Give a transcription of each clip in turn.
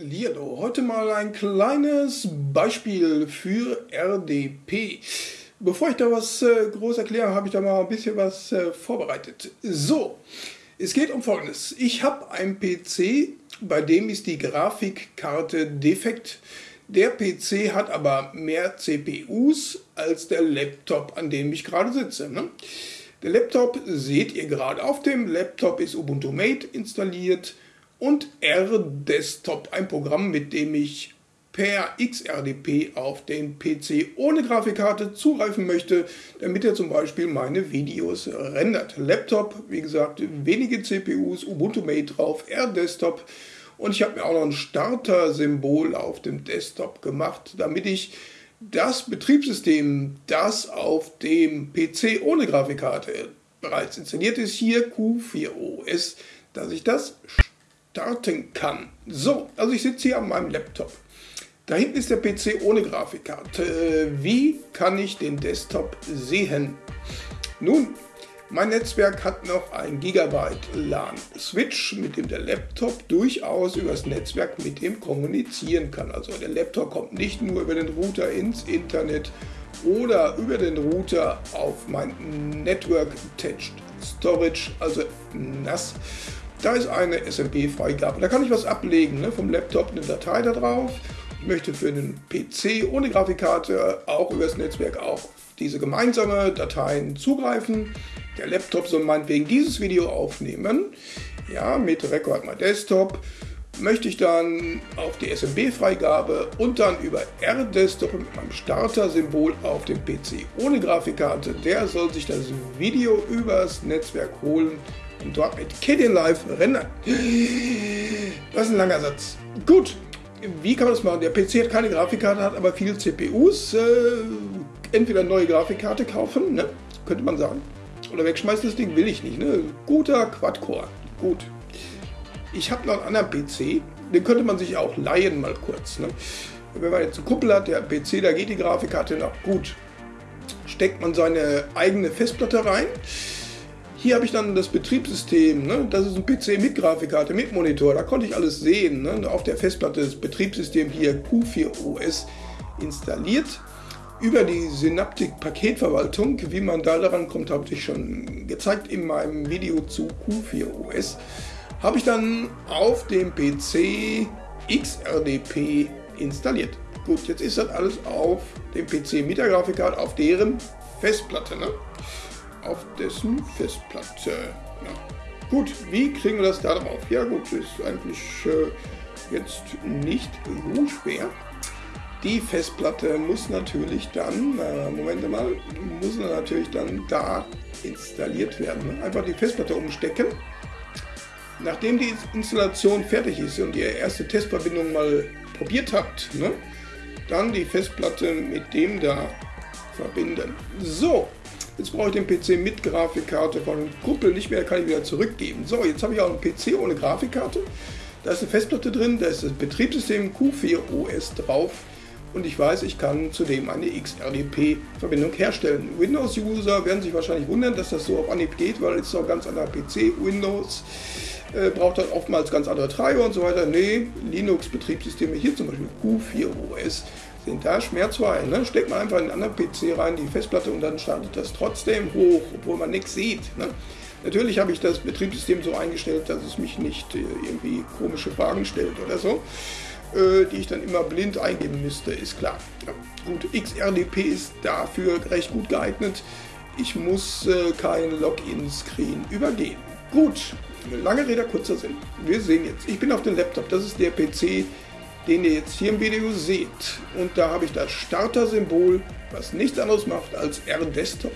Liado, heute mal ein kleines Beispiel für RDP. Bevor ich da was äh, groß erkläre, habe ich da mal ein bisschen was äh, vorbereitet. So, es geht um Folgendes. Ich habe einen PC, bei dem ist die Grafikkarte defekt. Der PC hat aber mehr CPUs als der Laptop, an dem ich gerade sitze. Ne? Der Laptop seht ihr gerade. Auf dem Laptop ist Ubuntu Mate installiert und R-Desktop, ein Programm, mit dem ich per XRDP auf den PC ohne Grafikkarte zugreifen möchte, damit er zum Beispiel meine Videos rendert. Laptop, wie gesagt, wenige CPUs, Ubuntu Mate drauf, R-Desktop und ich habe mir auch noch ein Starter-Symbol auf dem Desktop gemacht, damit ich das Betriebssystem, das auf dem PC ohne Grafikkarte bereits installiert ist, hier Q4OS, dass ich das starten kann. So, also ich sitze hier an meinem Laptop. Da hinten ist der PC ohne Grafikkarte. Wie kann ich den Desktop sehen? Nun, mein Netzwerk hat noch ein Gigabyte LAN-Switch, mit dem der Laptop durchaus übers Netzwerk mit dem kommunizieren kann. Also der Laptop kommt nicht nur über den Router ins Internet oder über den Router auf mein Network Attached Storage, also NAS. Da ist eine SMP-Freigabe. Da kann ich was ablegen, ne? vom Laptop eine Datei da drauf. Ich möchte für einen PC ohne Grafikkarte auch übers Netzwerk auf diese gemeinsame Dateien zugreifen. Der Laptop soll meinetwegen dieses Video aufnehmen. Ja, mit Record My Desktop möchte ich dann auf die SMB-Freigabe und dann über R-Desktop mit meinem Starter-Symbol auf dem PC ohne Grafikkarte. Der soll sich das Video übers Netzwerk holen und dort mit Kdenlive Live rendern. Das ist ein langer Satz. Gut, wie kann man das machen? Der PC hat keine Grafikkarte, hat aber viele CPUs. Äh, entweder neue Grafikkarte kaufen, ne? könnte man sagen. Oder wegschmeißen, das Ding will ich nicht. Ne? Guter Quad-Core. Gut. Ich habe noch einen anderen PC, den könnte man sich auch leihen mal kurz. Ne? Wenn man jetzt eine Kuppel hat, der PC, da geht die Grafikkarte noch gut. Steckt man seine eigene Festplatte rein. Hier habe ich dann das Betriebssystem. Ne? Das ist ein PC mit Grafikkarte, mit Monitor. Da konnte ich alles sehen. Ne? Auf der Festplatte das Betriebssystem hier Q4OS installiert über die Synaptik-Paketverwaltung. Wie man da daran kommt, habe ich schon gezeigt in meinem Video zu Q4OS. Habe ich dann auf dem PC XRDP installiert. Gut, jetzt ist das alles auf dem PC mit der Grafikkarte, auf deren Festplatte. Ne? Auf dessen Festplatte. Ja. Gut, wie kriegen wir das da drauf? Ja gut, ist eigentlich äh, jetzt nicht so schwer. Die Festplatte muss natürlich dann, äh, Moment mal, muss natürlich dann da installiert werden. Einfach die Festplatte umstecken. Nachdem die Installation fertig ist und ihr erste Testverbindung mal probiert habt, ne, dann die Festplatte mit dem da verbinden. So, jetzt brauche ich den PC mit Grafikkarte von Kuppel nicht mehr, kann ich wieder zurückgeben. So, jetzt habe ich auch einen PC ohne Grafikkarte. Da ist eine Festplatte drin, da ist das Betriebssystem Q4 OS drauf und ich weiß, ich kann zudem eine XRDP-Verbindung herstellen. Windows-User werden sich wahrscheinlich wundern, dass das so auf Anhieb geht, weil es auch ganz anderer PC Windows äh, braucht dann oftmals ganz andere Treiber und so weiter. Nee, Linux-Betriebssysteme, hier zum Beispiel Q4OS, sind da schmerzfrei. Ne? Steckt man einfach in einen anderen PC rein, die Festplatte und dann startet das trotzdem hoch, obwohl man nichts sieht. Ne? Natürlich habe ich das Betriebssystem so eingestellt, dass es mich nicht äh, irgendwie komische Fragen stellt oder so. Äh, die ich dann immer blind eingeben müsste, ist klar. Ja, gut, XRDP ist dafür recht gut geeignet. Ich muss äh, kein Login-Screen übergehen. Gut, lange Rede, kurzer Sinn. Wir sehen jetzt, ich bin auf dem Laptop, das ist der PC, den ihr jetzt hier im Video seht. Und da habe ich das Starter-Symbol, was nichts anderes macht als R-Desktop.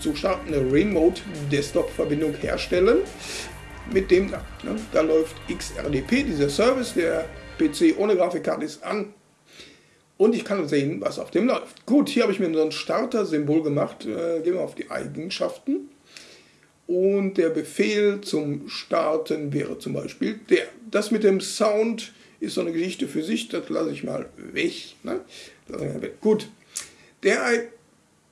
Zu starten eine Remote-Desktop-Verbindung herstellen. Mit dem da, ne, da läuft XRDP, dieser Service, der PC ohne Grafikkarte ist an. Und ich kann sehen, was auf dem läuft. Gut, hier habe ich mir so ein Starter-Symbol gemacht. Äh, gehen wir auf die Eigenschaften. Und der Befehl zum Starten wäre zum Beispiel der. Das mit dem Sound ist so eine Geschichte für sich. Das lasse ich mal weg. Ne? Gut. Der,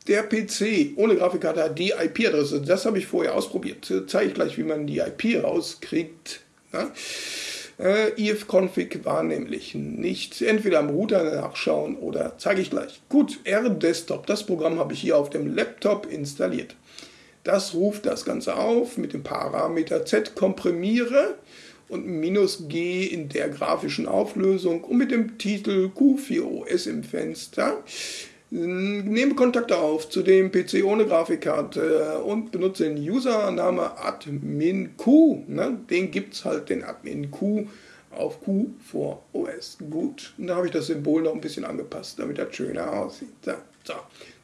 der PC ohne Grafikkarte hat die IP-Adresse. Das habe ich vorher ausprobiert. Zeige ich gleich, wie man die IP rauskriegt. Ne? Äh, ifconfig war nämlich nicht. Entweder am Router nachschauen oder zeige ich gleich. Gut, R-Desktop, das Programm habe ich hier auf dem Laptop installiert. Das ruft das Ganze auf mit dem Parameter Z komprimiere und minus G in der grafischen Auflösung und mit dem Titel Q4OS im Fenster. Nehme Kontakte auf zu dem PC ohne Grafikkarte und benutze den Username adminq. Ne? Den gibt es halt, den adminq auf Q vor OS. Gut, da habe ich das Symbol noch ein bisschen angepasst, damit das schöner aussieht. So, so.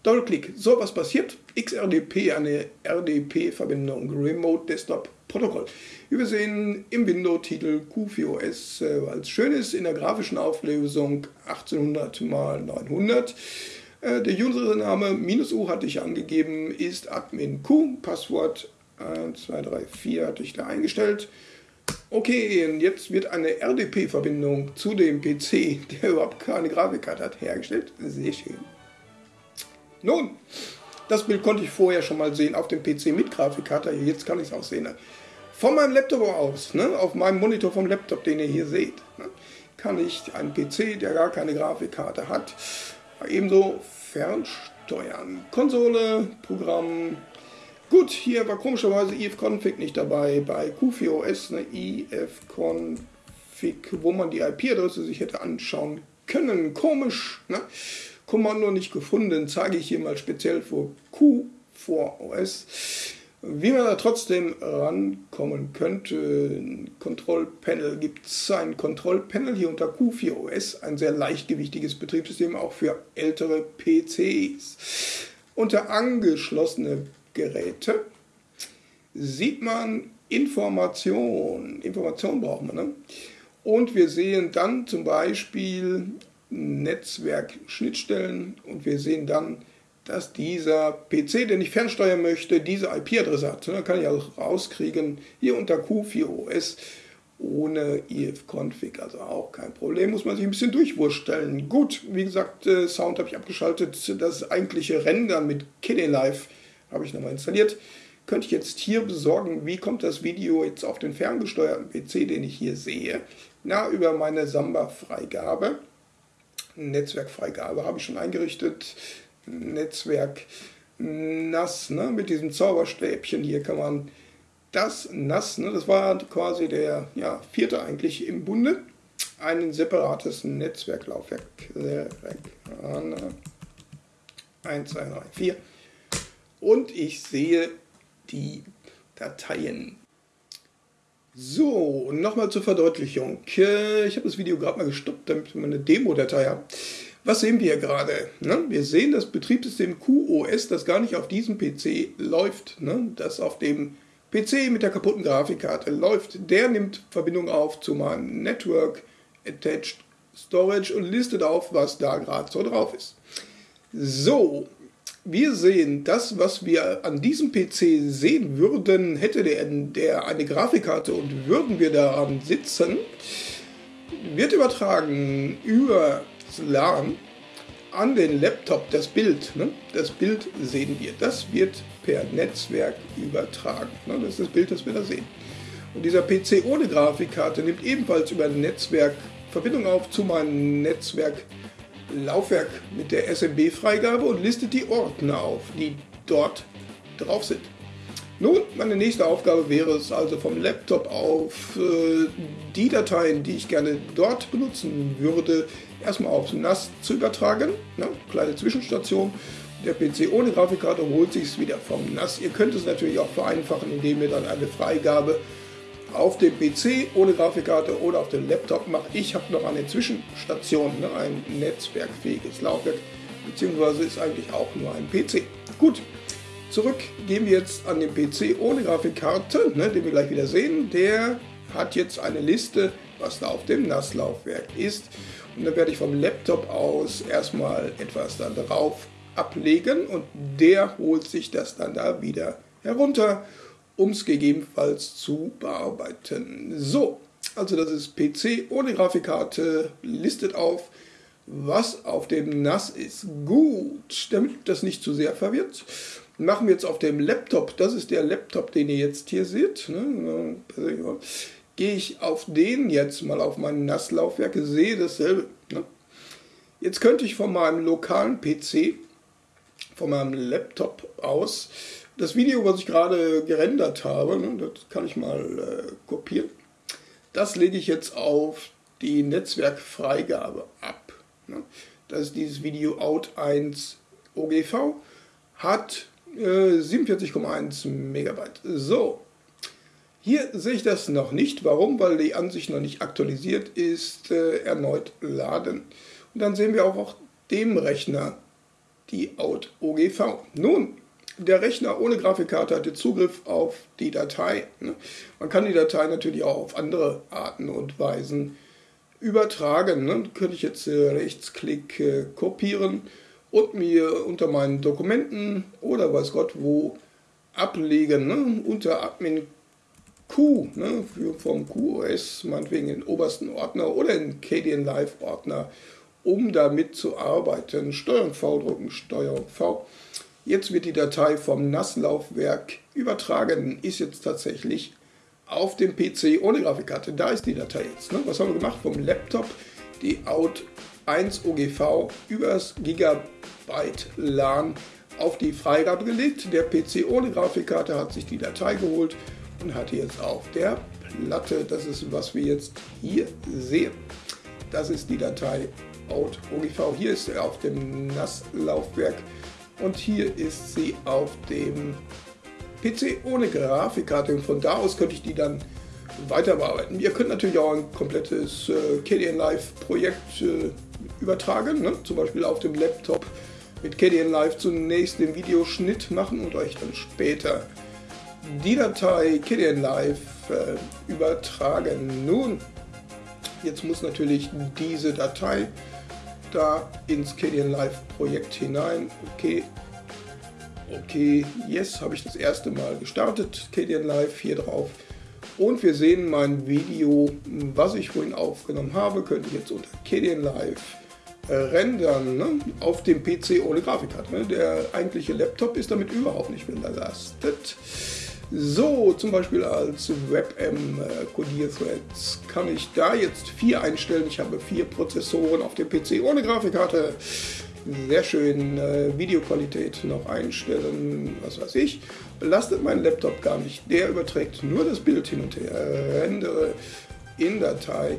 Doppelklick. So, was passiert? XRDP, eine RDP-Verbindung, Remote Desktop Protokoll. Wir sehen im Window-Titel Q4OS, äh, weil es schön ist, in der grafischen Auflösung 1800 x 900. Äh, der Username minus U hatte ich angegeben, ist admin Q. Passwort 1234 äh, hatte ich da eingestellt. Okay, und jetzt wird eine RDP-Verbindung zu dem PC, der überhaupt keine Grafikkarte hat, hergestellt. Sehr schön. Nun, das Bild konnte ich vorher schon mal sehen auf dem PC mit Grafikkarte. Jetzt kann ich es auch sehen. Von meinem Laptop aus, ne, auf meinem Monitor vom Laptop, den ihr hier seht, ne, kann ich einen PC, der gar keine Grafikkarte hat, ebenso fernsteuern. Konsole, Programm. Gut, hier war komischerweise ifconfig nicht dabei. Bei Q4OS eine ifconfig, wo man die IP-Adresse sich hätte anschauen können. Komisch, ne? Kommando nicht gefunden, zeige ich hier mal speziell für Q4OS. Wie man da trotzdem rankommen könnte, Kontrollpanel gibt es ein Kontrollpanel hier unter Q4OS, ein sehr leichtgewichtiges Betriebssystem auch für ältere PCs. Unter angeschlossene Geräte sieht man Information. Information brauchen wir. Ne? Und wir sehen dann zum Beispiel Netzwerkschnittstellen und wir sehen dann dass dieser PC, den ich fernsteuern möchte, diese IP-Adresse hat. Dann kann ich auch rauskriegen, hier unter Q4OS ohne ifconfig, also auch kein Problem, muss man sich ein bisschen durchwursteln. Gut, wie gesagt, äh, Sound habe ich abgeschaltet, das eigentliche Rendern mit KDE Live habe ich nochmal installiert. Könnte ich jetzt hier besorgen, wie kommt das Video jetzt auf den ferngesteuerten PC, den ich hier sehe? Na, über meine Samba-Freigabe. Netzwerkfreigabe habe ich schon eingerichtet. Netzwerk NAS, ne? mit diesem Zauberstäbchen hier kann man das NAS, ne? das war quasi der ja, vierte eigentlich im Bunde, ein separates Netzwerklaufwerk. 1, 2, 3, 4. Und ich sehe die Dateien. So, nochmal zur Verdeutlichung. Äh, ich habe das Video gerade mal gestoppt, damit man eine Demo-Datei hat. Was sehen wir gerade? Ne? Wir sehen das Betriebssystem QoS, das gar nicht auf diesem PC läuft, ne? das auf dem PC mit der kaputten Grafikkarte läuft. Der nimmt Verbindung auf zu meinem Network Attached Storage und listet auf, was da gerade so drauf ist. So, wir sehen das, was wir an diesem PC sehen würden, hätte der, der eine Grafikkarte und würden wir daran sitzen, wird übertragen über LAN an den Laptop das Bild. Ne? Das Bild sehen wir. Das wird per Netzwerk übertragen. Ne? Das ist das Bild, das wir da sehen. Und dieser PC ohne Grafikkarte nimmt ebenfalls über ein Netzwerk Verbindung auf zu meinem Netzwerk Laufwerk mit der SMB-Freigabe und listet die Ordner auf, die dort drauf sind. Nun, meine nächste Aufgabe wäre es also vom Laptop auf äh, die Dateien, die ich gerne dort benutzen würde, erstmal aufs NAS zu übertragen. Ne? Kleine Zwischenstation. Der PC ohne Grafikkarte holt sich es wieder vom NAS. Ihr könnt es natürlich auch vereinfachen, indem ihr dann eine Freigabe auf dem PC ohne Grafikkarte oder auf dem Laptop macht. Ich habe noch eine Zwischenstation, ne? ein netzwerkfähiges Laufwerk, beziehungsweise ist eigentlich auch nur ein PC. Gut, Zurück gehen wir jetzt an den PC ohne Grafikkarte, ne, den wir gleich wieder sehen. Der hat jetzt eine Liste, was da auf dem NAS-Laufwerk ist. Und dann werde ich vom Laptop aus erstmal etwas dann drauf ablegen und der holt sich das dann da wieder herunter, um es gegebenenfalls zu bearbeiten. So, also das ist PC ohne Grafikkarte, listet auf, was auf dem NAS ist. Gut, damit das nicht zu sehr verwirrt, machen wir jetzt auf dem Laptop, das ist der Laptop, den ihr jetzt hier seht, ne? Gehe ich auf den jetzt mal auf mein NAS-Laufwerk, sehe dasselbe. Ne? Jetzt könnte ich von meinem lokalen PC, von meinem Laptop aus, das Video, was ich gerade gerendert habe, ne, das kann ich mal äh, kopieren. Das lege ich jetzt auf die Netzwerkfreigabe ab. Ne? Das ist dieses Video Out1 OGV, hat äh, 47,1 Megabyte. So, hier sehe ich das noch nicht. Warum? Weil die Ansicht noch nicht aktualisiert ist. Äh, erneut laden. Und dann sehen wir auch auf dem Rechner die Out OGV. Nun, der Rechner ohne Grafikkarte hatte Zugriff auf die Datei. Ne? Man kann die Datei natürlich auch auf andere Arten und Weisen übertragen. Ne? Könnte ich jetzt äh, Rechtsklick äh, kopieren und mir unter meinen Dokumenten oder weiß Gott wo ablegen. Ne? Unter Admin Q, ne? Vom QoS, meinetwegen in den obersten Ordner oder in KDN Live Ordner, um damit zu arbeiten. Steuerung V drücken, Steuerung V. Jetzt wird die Datei vom NAS-Laufwerk übertragen, ist jetzt tatsächlich auf dem PC ohne Grafikkarte. Da ist die Datei jetzt. Ne? Was haben wir gemacht? Vom Laptop die Out 1 OGV übers Gigabyte LAN auf die Freigabe gelegt. Der PC ohne Grafikkarte hat sich die Datei geholt und hat jetzt auf der Platte, das ist was wir jetzt hier sehen. Das ist die Datei Out OGV. Hier ist er auf dem NAS-Laufwerk und hier ist sie auf dem PC ohne Grafikkarte und von da aus könnte ich die dann weiter bearbeiten. Ihr könnt natürlich auch ein komplettes äh, KDN Live Projekt äh, übertragen, ne? zum Beispiel auf dem Laptop mit KDN Live zunächst den Videoschnitt machen und euch dann später die Datei KDN Live äh, übertragen. Nun, jetzt muss natürlich diese Datei da ins KDN Live Projekt hinein. Okay, okay, yes, habe ich das erste Mal gestartet, KDN Live hier drauf. Und wir sehen mein Video, was ich vorhin aufgenommen habe, könnte ich jetzt unter KDN Live äh, rendern ne? auf dem PC ohne Grafikkarte. Ne? Der eigentliche Laptop ist damit überhaupt nicht belastet. So, zum Beispiel als WebM-Codierthreads äh, kann ich da jetzt vier einstellen. Ich habe vier Prozessoren auf dem PC ohne Grafikkarte. Sehr schön. Äh, Videoqualität noch einstellen, was weiß ich. Belastet meinen Laptop gar nicht. Der überträgt nur das Bild hin und her. Rendere in Datei.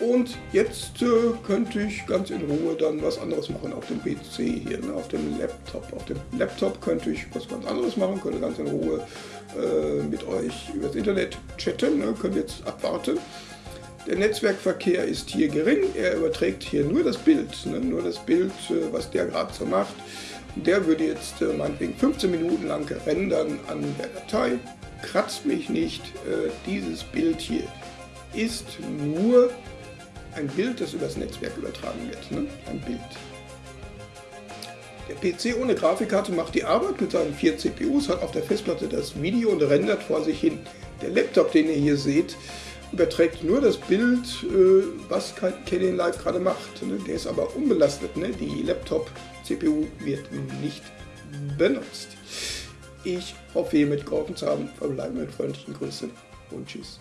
Und jetzt äh, könnte ich ganz in Ruhe dann was anderes machen auf dem PC hier, ne, auf dem Laptop. Auf dem Laptop könnte ich was ganz anderes machen, könnte ganz in Ruhe äh, mit euch über das Internet chatten, ne, könnt jetzt abwarten. Der Netzwerkverkehr ist hier gering, er überträgt hier nur das Bild, ne, nur das Bild, äh, was der gerade so macht. Der würde jetzt äh, meinetwegen 15 Minuten lang rendern an der Datei, kratzt mich nicht. Äh, dieses Bild hier ist nur ein Bild, das übers Netzwerk übertragen wird. Ne? Ein Bild. Der PC ohne Grafikkarte macht die Arbeit mit seinen vier CPUs, hat auf der Festplatte das Video und rendert vor sich hin. Der Laptop, den ihr hier seht, überträgt nur das Bild, äh, was Canon Live gerade macht. Ne? Der ist aber unbelastet. Ne? Die Laptop-CPU wird nicht benutzt. Ich hoffe, ihr mitgeholfen zu haben. Verbleiben mit freundlichen Grüßen und Tschüss.